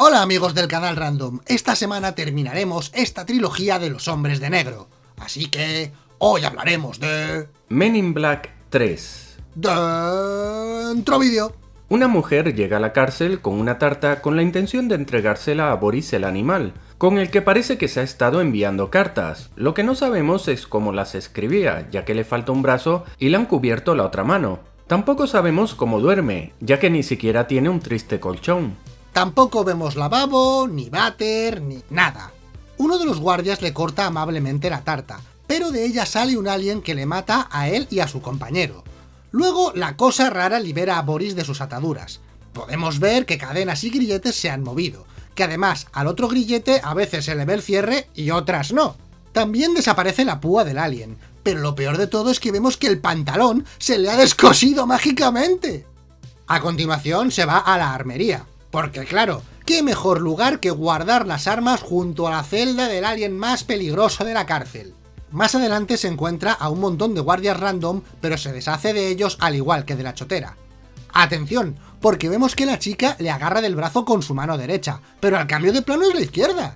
Hola amigos del canal Random, esta semana terminaremos esta trilogía de los hombres de negro. Así que hoy hablaremos de... Men in Black 3 Dentro vídeo. Una mujer llega a la cárcel con una tarta con la intención de entregársela a Boris el animal, con el que parece que se ha estado enviando cartas. Lo que no sabemos es cómo las escribía, ya que le falta un brazo y le han cubierto la otra mano. Tampoco sabemos cómo duerme, ya que ni siquiera tiene un triste colchón. Tampoco vemos lavabo, ni váter, ni nada. Uno de los guardias le corta amablemente la tarta, pero de ella sale un alien que le mata a él y a su compañero. Luego, la cosa rara libera a Boris de sus ataduras. Podemos ver que cadenas y grilletes se han movido, que además al otro grillete a veces se le ve el cierre y otras no. También desaparece la púa del alien, pero lo peor de todo es que vemos que el pantalón se le ha descosido mágicamente. A continuación se va a la armería, porque claro, ¿qué mejor lugar que guardar las armas junto a la celda del alien más peligroso de la cárcel? Más adelante se encuentra a un montón de guardias random, pero se deshace de ellos al igual que de la chotera. Atención, porque vemos que la chica le agarra del brazo con su mano derecha, pero al cambio de plano es la izquierda.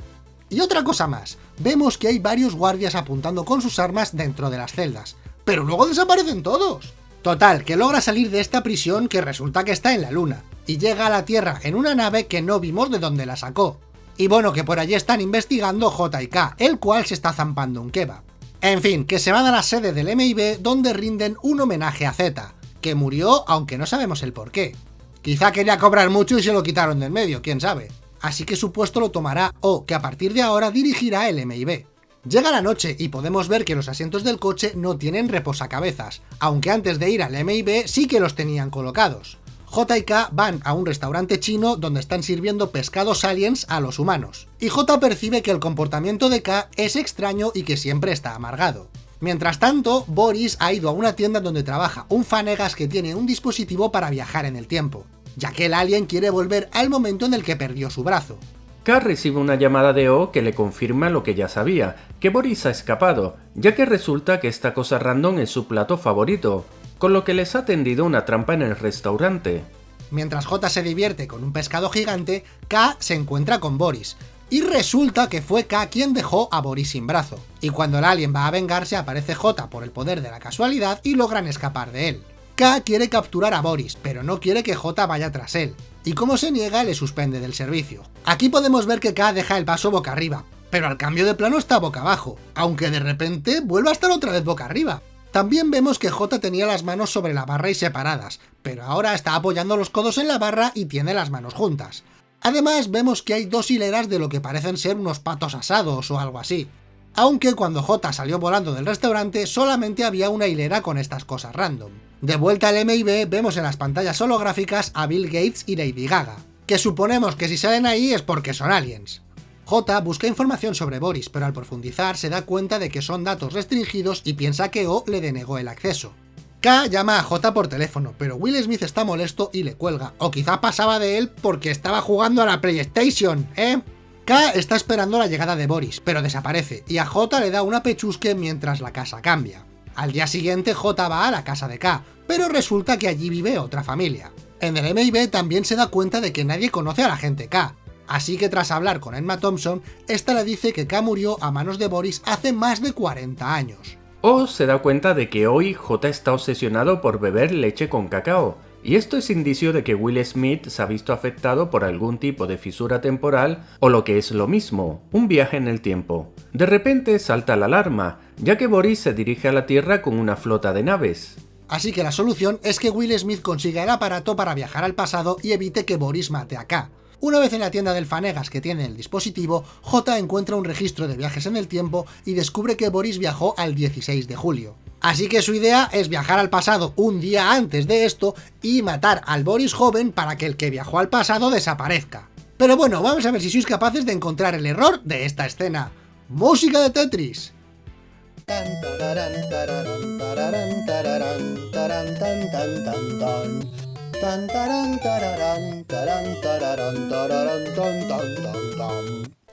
Y otra cosa más, vemos que hay varios guardias apuntando con sus armas dentro de las celdas, pero luego desaparecen todos. Total, que logra salir de esta prisión que resulta que está en la luna, y llega a la Tierra en una nave que no vimos de dónde la sacó. Y bueno, que por allí están investigando J y K, el cual se está zampando un kebab. En fin, que se van a la sede del MIB donde rinden un homenaje a Z, que murió aunque no sabemos el por qué. Quizá quería cobrar mucho y se lo quitaron del medio, quién sabe. Así que su puesto lo tomará o que a partir de ahora dirigirá el MIB. Llega la noche y podemos ver que los asientos del coche no tienen reposacabezas, aunque antes de ir al MIB sí que los tenían colocados. J y K van a un restaurante chino donde están sirviendo pescados aliens a los humanos, y J percibe que el comportamiento de K es extraño y que siempre está amargado. Mientras tanto, Boris ha ido a una tienda donde trabaja un fanegas que tiene un dispositivo para viajar en el tiempo, ya que el alien quiere volver al momento en el que perdió su brazo. K recibe una llamada de O que le confirma lo que ya sabía, que Boris ha escapado, ya que resulta que esta cosa random es su plato favorito, con lo que les ha tendido una trampa en el restaurante. Mientras J se divierte con un pescado gigante, K se encuentra con Boris, y resulta que fue K quien dejó a Boris sin brazo. Y cuando el alien va a vengarse aparece J por el poder de la casualidad y logran escapar de él. K quiere capturar a Boris, pero no quiere que J vaya tras él, y como se niega le suspende del servicio. Aquí podemos ver que K deja el vaso boca arriba, pero al cambio de plano está boca abajo, aunque de repente vuelve a estar otra vez boca arriba. También vemos que J tenía las manos sobre la barra y separadas, pero ahora está apoyando los codos en la barra y tiene las manos juntas. Además vemos que hay dos hileras de lo que parecen ser unos patos asados o algo así. Aunque cuando J salió volando del restaurante solamente había una hilera con estas cosas random. De vuelta al MIB vemos en las pantallas holográficas a Bill Gates y Lady Gaga, que suponemos que si salen ahí es porque son aliens. J busca información sobre Boris, pero al profundizar se da cuenta de que son datos restringidos y piensa que O le denegó el acceso. K llama a J por teléfono, pero Will Smith está molesto y le cuelga, o quizá pasaba de él porque estaba jugando a la PlayStation, ¿eh? K está esperando la llegada de Boris, pero desaparece, y a J le da una pechusque mientras la casa cambia. Al día siguiente J va a la casa de K, pero resulta que allí vive otra familia. En el MIB también se da cuenta de que nadie conoce a la gente K, Así que tras hablar con Emma Thompson, esta le dice que K murió a manos de Boris hace más de 40 años. O se da cuenta de que hoy J está obsesionado por beber leche con cacao, y esto es indicio de que Will Smith se ha visto afectado por algún tipo de fisura temporal o lo que es lo mismo, un viaje en el tiempo. De repente salta la alarma, ya que Boris se dirige a la Tierra con una flota de naves. Así que la solución es que Will Smith consiga el aparato para viajar al pasado y evite que Boris mate a K. Una vez en la tienda del Fanegas que tiene el dispositivo, J encuentra un registro de viajes en el tiempo y descubre que Boris viajó al 16 de julio. Así que su idea es viajar al pasado un día antes de esto y matar al Boris joven para que el que viajó al pasado desaparezca. Pero bueno, vamos a ver si sois capaces de encontrar el error de esta escena. ¡Música de Tetris!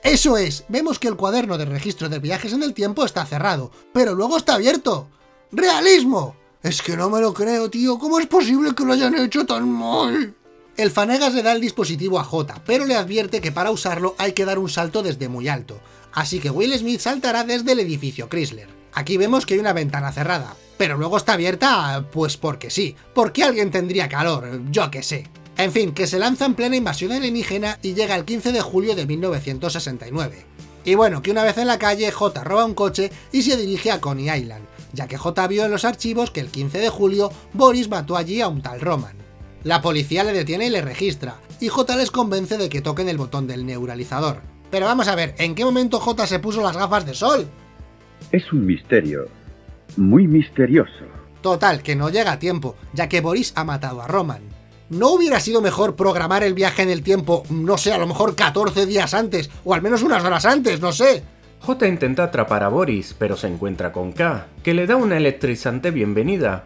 Eso es, vemos que el cuaderno de registro de viajes en el tiempo está cerrado, pero luego está abierto. ¡Realismo! Es que no me lo creo, tío, ¿cómo es posible que lo hayan hecho tan mal? El Fanegas le da el dispositivo a J, pero le advierte que para usarlo hay que dar un salto desde muy alto, así que Will Smith saltará desde el edificio Chrysler. Aquí vemos que hay una ventana cerrada, pero luego está abierta, pues porque sí, porque alguien tendría calor, yo que sé. En fin, que se lanza en plena invasión alienígena y llega el 15 de julio de 1969. Y bueno, que una vez en la calle, J roba un coche y se dirige a Coney Island, ya que J vio en los archivos que el 15 de julio Boris mató allí a un tal Roman. La policía le detiene y le registra, y J les convence de que toquen el botón del neuralizador. Pero vamos a ver, ¿en qué momento J se puso las gafas de sol? Es un misterio. Muy misterioso. Total, que no llega a tiempo, ya que Boris ha matado a Roman. ¿No hubiera sido mejor programar el viaje en el tiempo, no sé, a lo mejor 14 días antes, o al menos unas horas antes, no sé? J intenta atrapar a Boris, pero se encuentra con K, que le da una electrizante bienvenida.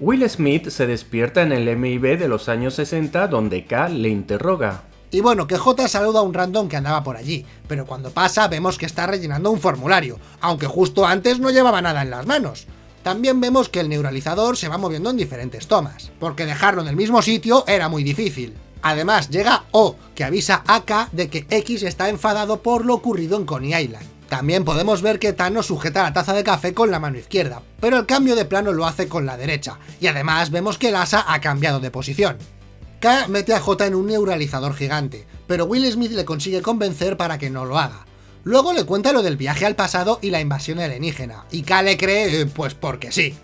Will Smith se despierta en el MIB de los años 60 donde K le interroga. Y bueno, que J saluda a un random que andaba por allí, pero cuando pasa vemos que está rellenando un formulario, aunque justo antes no llevaba nada en las manos. También vemos que el neuralizador se va moviendo en diferentes tomas, porque dejarlo en el mismo sitio era muy difícil. Además llega O, que avisa a K de que X está enfadado por lo ocurrido en Coney Island. También podemos ver que Thanos sujeta la taza de café con la mano izquierda, pero el cambio de plano lo hace con la derecha, y además vemos que el asa ha cambiado de posición. K mete a J en un neuralizador gigante, pero Will Smith le consigue convencer para que no lo haga, Luego le cuenta lo del viaje al pasado y la invasión alienígena, y K le cree, eh, pues porque sí.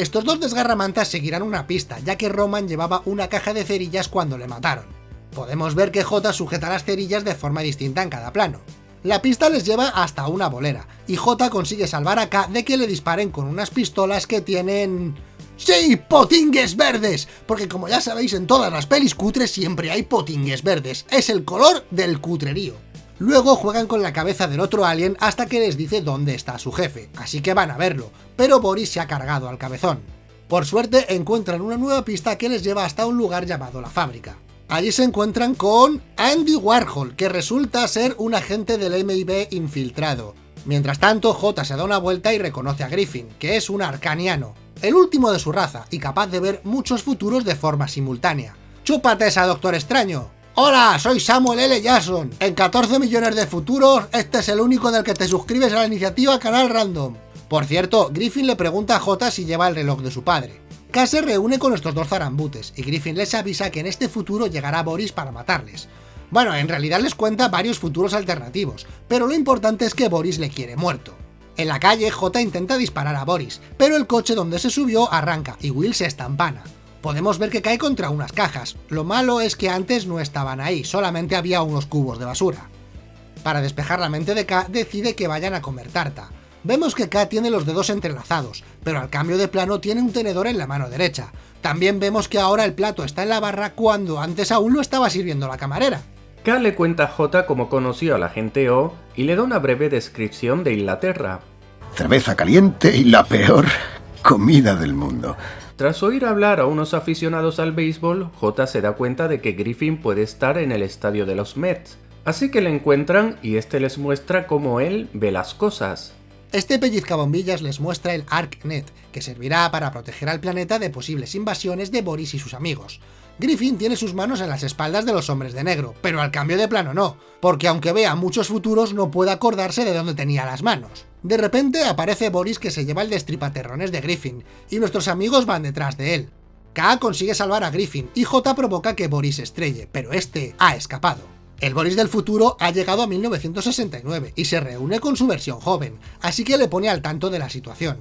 Estos dos desgarramantas seguirán una pista, ya que Roman llevaba una caja de cerillas cuando le mataron. Podemos ver que J sujeta las cerillas de forma distinta en cada plano. La pista les lleva hasta una bolera, y J consigue salvar a K de que le disparen con unas pistolas que tienen... ¡Sí! ¡Potingues verdes! Porque como ya sabéis, en todas las pelis cutres siempre hay potingues verdes. Es el color del cutrerío. Luego juegan con la cabeza del otro alien hasta que les dice dónde está su jefe, así que van a verlo, pero Boris se ha cargado al cabezón. Por suerte encuentran una nueva pista que les lleva hasta un lugar llamado la fábrica. Allí se encuentran con Andy Warhol, que resulta ser un agente del MIB infiltrado. Mientras tanto, J se da una vuelta y reconoce a Griffin, que es un arcaniano, el último de su raza y capaz de ver muchos futuros de forma simultánea. ¡Chúpate esa, Doctor Extraño! Hola, soy Samuel L. Jackson. En 14 millones de futuros, este es el único del que te suscribes a la iniciativa Canal Random. Por cierto, Griffin le pregunta a J si lleva el reloj de su padre. K se reúne con estos dos zarambutes, y Griffin les avisa que en este futuro llegará Boris para matarles. Bueno, en realidad les cuenta varios futuros alternativos, pero lo importante es que Boris le quiere muerto. En la calle, J intenta disparar a Boris, pero el coche donde se subió arranca y Will se estampana podemos ver que cae contra unas cajas. Lo malo es que antes no estaban ahí, solamente había unos cubos de basura. Para despejar la mente de K, decide que vayan a comer tarta. Vemos que K tiene los dedos entrelazados, pero al cambio de plano tiene un tenedor en la mano derecha. También vemos que ahora el plato está en la barra cuando antes aún lo estaba sirviendo la camarera. K le cuenta a J cómo conoció a la gente O y le da una breve descripción de Inglaterra. Cerveza caliente y la peor comida del mundo. Tras oír hablar a unos aficionados al béisbol, J se da cuenta de que Griffin puede estar en el estadio de los Mets, así que le encuentran y este les muestra cómo él ve las cosas. Este pellizcabombillas les muestra el ArcNet, que servirá para proteger al planeta de posibles invasiones de Boris y sus amigos. Griffin tiene sus manos en las espaldas de los hombres de negro, pero al cambio de plano no, porque aunque vea muchos futuros no puede acordarse de dónde tenía las manos. De repente aparece Boris que se lleva el destripaterrones de Griffin, y nuestros amigos van detrás de él. K consigue salvar a Griffin, y J provoca que Boris estrelle, pero este ha escapado. El Boris del futuro ha llegado a 1969 y se reúne con su versión joven, así que le pone al tanto de la situación.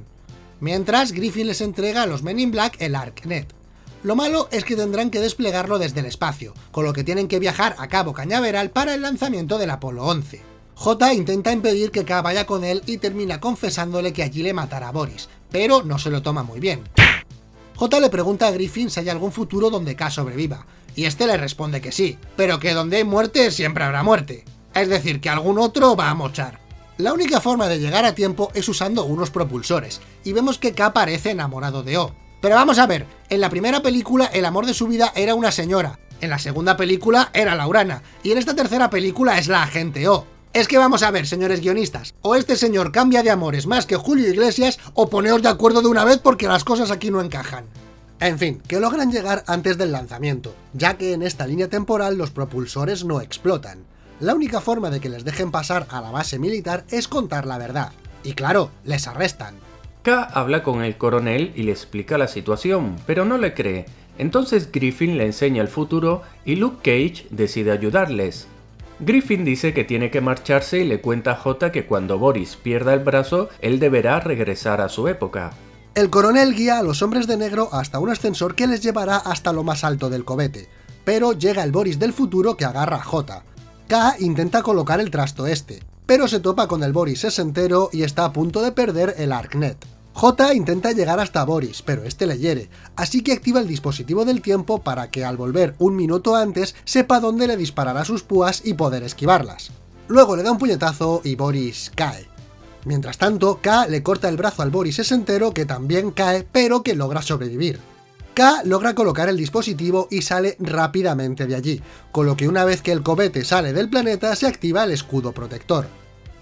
Mientras, Griffin les entrega a los Men in Black el ArcNet. Lo malo es que tendrán que desplegarlo desde el espacio, con lo que tienen que viajar a Cabo Cañaveral para el lanzamiento del Apolo 11. J intenta impedir que K vaya con él y termina confesándole que allí le matará a Boris, pero no se lo toma muy bien. J le pregunta a Griffin si hay algún futuro donde K sobreviva, y este le responde que sí, pero que donde hay muerte siempre habrá muerte. Es decir, que algún otro va a mochar. La única forma de llegar a tiempo es usando unos propulsores, y vemos que K parece enamorado de O. Pero vamos a ver, en la primera película el amor de su vida era una señora, en la segunda película era Laurana, y en esta tercera película es la agente O. Es que vamos a ver, señores guionistas, o este señor cambia de amores más que Julio Iglesias, o poneos de acuerdo de una vez porque las cosas aquí no encajan. En fin, que logran llegar antes del lanzamiento, ya que en esta línea temporal los propulsores no explotan. La única forma de que les dejen pasar a la base militar es contar la verdad. Y claro, les arrestan. K habla con el coronel y le explica la situación, pero no le cree. Entonces Griffin le enseña el futuro y Luke Cage decide ayudarles. Griffin dice que tiene que marcharse y le cuenta a J que cuando Boris pierda el brazo, él deberá regresar a su época. El coronel guía a los hombres de negro hasta un ascensor que les llevará hasta lo más alto del cobete, pero llega el Boris del futuro que agarra a J. K intenta colocar el trasto este, pero se topa con el Boris sesentero y está a punto de perder el Arknet. J intenta llegar hasta Boris, pero este le hiere, así que activa el dispositivo del tiempo para que al volver un minuto antes sepa dónde le disparará sus púas y poder esquivarlas. Luego le da un puñetazo y Boris cae. Mientras tanto, K le corta el brazo al Boris sesentero que también cae, pero que logra sobrevivir. K logra colocar el dispositivo y sale rápidamente de allí, con lo que una vez que el cobete sale del planeta se activa el escudo protector.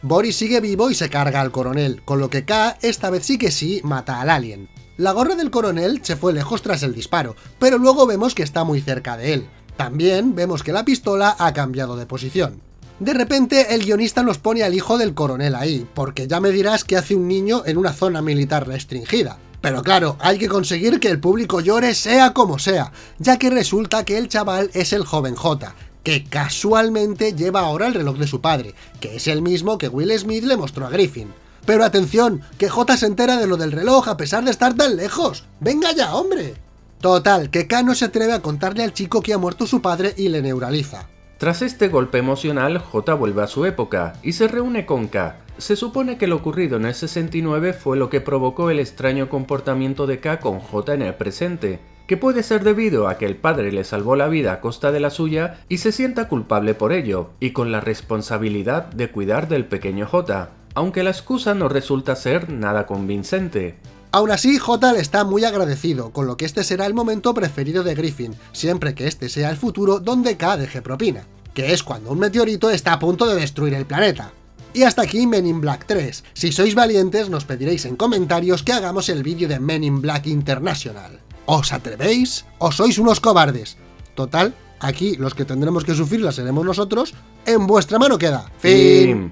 Boris sigue vivo y se carga al coronel, con lo que K esta vez sí que sí mata al alien. La gorra del coronel se fue lejos tras el disparo, pero luego vemos que está muy cerca de él. También vemos que la pistola ha cambiado de posición. De repente el guionista nos pone al hijo del coronel ahí, porque ya me dirás que hace un niño en una zona militar restringida. Pero claro, hay que conseguir que el público llore sea como sea, ya que resulta que el chaval es el joven J, que casualmente lleva ahora el reloj de su padre, que es el mismo que Will Smith le mostró a Griffin. Pero atención, que J se entera de lo del reloj a pesar de estar tan lejos. ¡Venga ya, hombre! Total, que K no se atreve a contarle al chico que ha muerto su padre y le neuraliza. Tras este golpe emocional, J vuelve a su época y se reúne con K. Se supone que lo ocurrido en el 69 fue lo que provocó el extraño comportamiento de K con J en el presente, que puede ser debido a que el padre le salvó la vida a costa de la suya y se sienta culpable por ello, y con la responsabilidad de cuidar del pequeño J, aunque la excusa no resulta ser nada convincente. Aún así, J le está muy agradecido, con lo que este será el momento preferido de Griffin, siempre que este sea el futuro donde K deje propina, que es cuando un meteorito está a punto de destruir el planeta. Y hasta aquí Men in Black 3. Si sois valientes, nos pediréis en comentarios que hagamos el vídeo de Men in Black International. ¿Os atrevéis o sois unos cobardes? Total, aquí los que tendremos que sufrirla seremos nosotros, en vuestra mano queda. Fin.